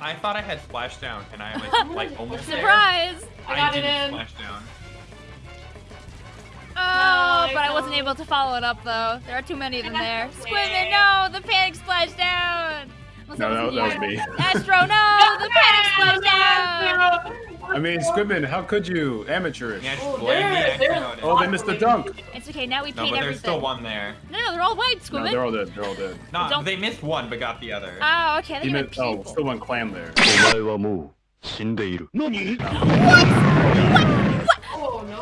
I thought I had splashdown, and I was like almost there. Surprise! I got it didn't in. Splash down. Oh, No, but I I wasn't able to follow it up though. There are too many of them there. Squidman, no! The panic splash no, no, that was me. Astro, no! The panic I mean, Squidman, how could you? Amateurish. Yeah, just oh, blame the Oh, they missed the dunk. It's okay, now we paid everything. No, but there's everything. still one there. No, no, they're all white, Squidman. No, they're all dead, they're all dead. No, Don't... they missed one, but got the other. Oh, okay, they missed, oh, people. Oh, still one clam there. what?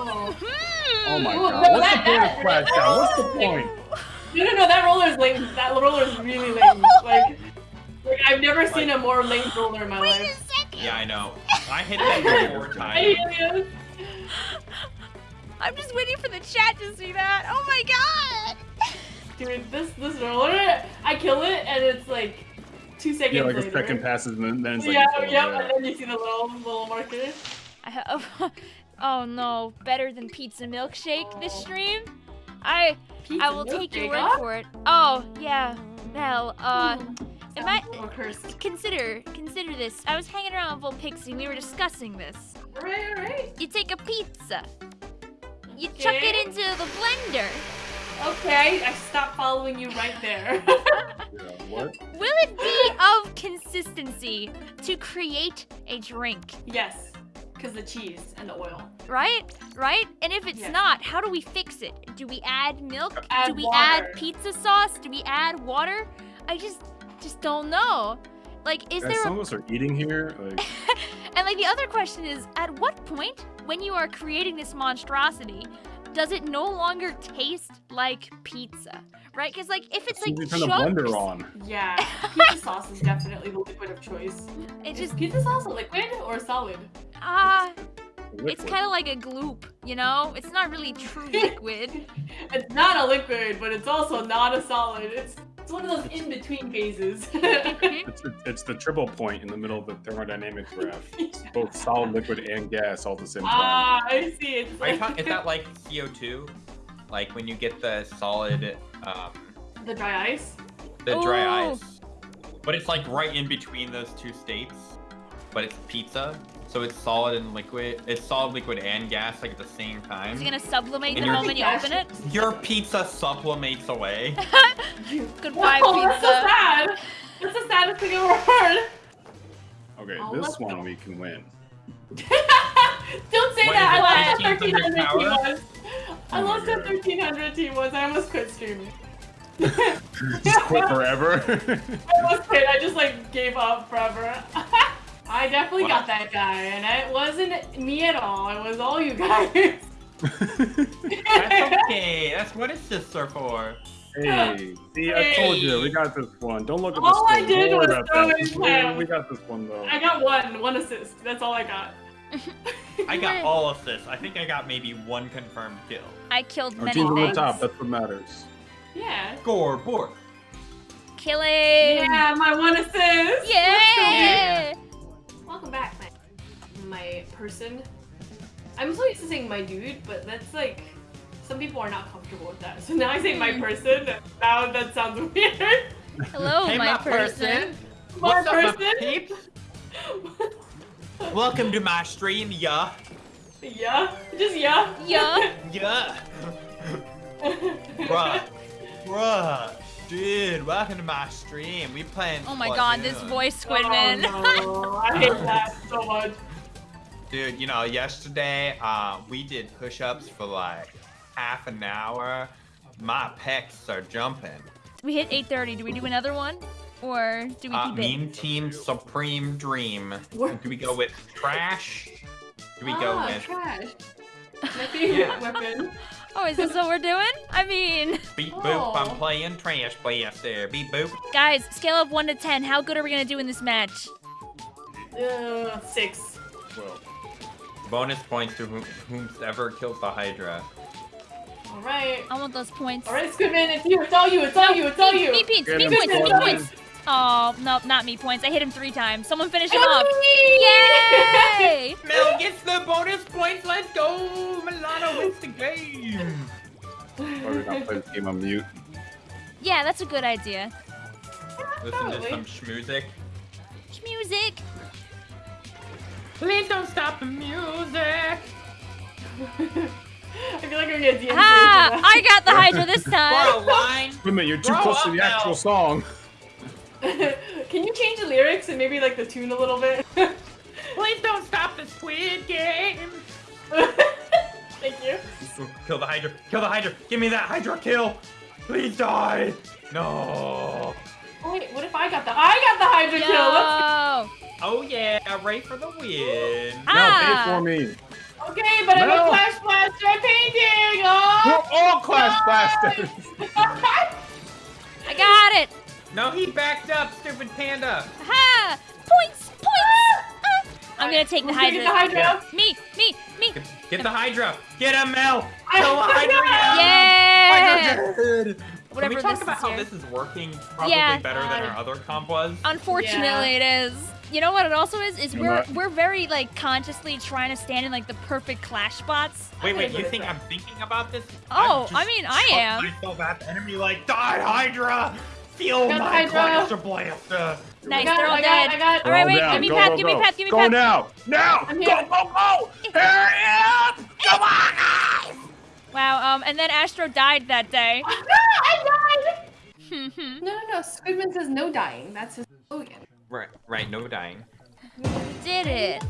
What? Hmm. Oh my god. No, What's, that, the that, that, What's the point of Splash What's the point? No, no, no. That roller is lame. That roller is really lame. Like, I've never seen a more lame roller in my Wait life. second! Yeah, I know. I hit that four times. it. I'm just waiting for the chat to see that. Oh my god! Dude, this this roller, I kill it and it's like two seconds Yeah, like a later. second passes and then, then it's like. yeah, oh, yeah, and then you see the little little marker. I have. Oh no, better than pizza milkshake this stream? I Pizza I will take your word for it. Oh, yeah. Well, uh, Hmm, am oh, I- sounds more cursed. consider consider this. I was hanging around with Volpixie and we were discussing this. Alright, alright. You take a pizza, you chuck it into the blender. Okay, I stopped following you right there. Yeah, what? Will it be of consistency to create a drink? yes, because the cheese and the oil. Right? Right? And if it's Yes. not, how do we fix it? Do we add milk? Add do we water. add pizza sauce? Do we add water? I just just don't know. Like is Guys, there some a, of us are eating here. Like, And like the other question is at what point when you are creating this monstrosity does it no longer taste like pizza? Right? Cuz like if it's as like as you turn the blender on. Yeah, pizza sauce is definitely the liquid of choice. it Is just pizza sauce a liquid or a solid? ah it's Liquid. kind of like a gloop, you know? It's not really true liquid. It's not a liquid, but it's also not a solid. It's it's one of those in between phases. It's, it's, it's the triple point in the middle of the thermodynamic graph. It's both solid, liquid, and gas all at the same time. ah, I see. It's Are you like talking, is that like CO2? Like when you get the solid, um, the dry ice. the dry ice. But it's like right in between those two states. But it's pizza. So it's solid and liquid. It's solid, liquid, and gas like at the same time. Is it going to sublimate And the moment you open it? Your pizza sublimates away. Goodbye oh, That's so sad. That's the saddest thing I've ever heard. Okay, Oh, this one go. we can win. Don't say What that. is I lost at 1800 1300 power? T1s. I Oh my lost at God. 1300 T1s. I almost quit streaming. Just quit forever. I almost quit. I just like gave up forever. I definitely What? got that guy, and it wasn't me at all. It was all you guys. That's okay. That's what assists are for. hey, see, I told you, we got this one. Don't look at the All I did Don't was throw that. in Just- We got this one though. I got one, one assist. That's all I got. I got all assists. I think I got maybe one confirmed kill. I killed Our many team's on the top. That's what matters. Yeah. Scoreboard. Killing. Yeah, my one assist. Yeah. My person. I'm so used to saying my dude, but that's like some people are not comfortable with that. So now I say my Hmm. person. Now that sounds weird. Hello, hey, my, my person. My What's up, my person. peeps? Welcome to my stream, yeah. yeah, just yeah. Yeah. Yeah. Bruh. Bruh. Dude, welcome to my stream. We playing Oh my god, this voice, Squidman. Oh, no. I hate that so much. Dude, you know, yesterday, uh, we did push-ups for like half an hour. My pecs are jumping. we hit 8:30. Do we do another one, or do we Uh, keep it? meme team supreme dream. What? Do we go with trash? Do we go ah, with trash. My favorite Yeah. weapon. Oh, is this what we're doing? I mean, beep boop? I'm Oh. playing trash blast there. Beep boop. guys, scale of one to ten. How good are we gonna do in this match? Uh, six. Well, Bonus points to whom, whomsoever kills the Hydra. All right. I want those points. All right, Squidman, it's you. It's all you. It's all you. It's all you. me points, Get me points, me points. Oh, no, not me points. I hit him three times. Someone finish him It off. Yay! Mel gets the bonus points. Let's go. Milano wins the game. why we not play this game on mute? Yeah, that's a good idea. Listen to some schmusic. much music. Please don't stop the music. I feel like I'm gonna DMCA Ah. I got the Hydra this For time. a line. Wait a minute, you're too Grow close to up the actual song. Can you change the lyrics and maybe like the tune a little bit? Please don't stop the Squid Game. Thank you. Kill the Hydra. Kill the Hydra. Give me that Hydra kill. Please die. No. Oh wait, what if I got the I got the Hydra kill? Let's Yo. Oh yeah, Ray for the win. Ah. No, pay for me. Okay, but I'm a Clash Blaster painting! We're Oh! all Clash Blasters. I got it. No, he backed up, stupid panda. Ha! Points, points. Ah. I'm gonna take the Who's gonna get Hydra. the Hydra? Me, me, me. Get, get the Hydra. Get him, Mel. I- Kill the Hydra. Yeah. Hydra dead. Whatever Can we talk this about is how here. this is working probably Yeah. better than our other comp was? Unfortunately, it is. You know what it also is? Is we're we're very like consciously trying to stand in like the perfect clash spots. Wait, wait, you think I'm thinking about this? Oh, I'm I just mean, I chuck am. myself at the enemy like, die, Hydra! Feel Got my Hydra. blaster blaster! Nice, got, they're all I got, dead. I got. All right, wait, down. give me Go, Pat, go, give me go. Pat, give me Go Pat. now. Now. I'm Go, here. go, go. Hurry up. Come on, guys. Wow, um, and then Astro died that day. I died! Did No, no, no. Squidman says no dying. That's his slogan. Right, right, no dying. You did it.